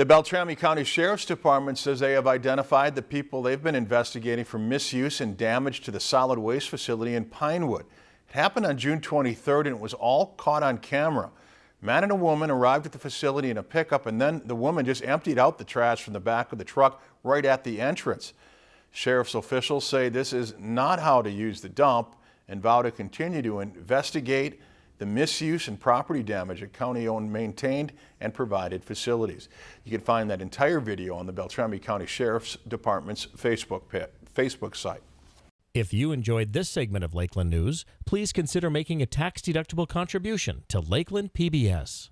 The Beltrami County Sheriff's Department says they have identified the people they've been investigating for misuse and damage to the solid waste facility in Pinewood. It happened on June 23rd and it was all caught on camera. Man and a woman arrived at the facility in a pickup and then the woman just emptied out the trash from the back of the truck right at the entrance. Sheriff's officials say this is not how to use the dump and vow to continue to investigate the misuse and property damage at county-owned, maintained, and provided facilities. You can find that entire video on the Beltrami County Sheriff's Department's Facebook, Facebook site. If you enjoyed this segment of Lakeland News, please consider making a tax-deductible contribution to Lakeland PBS.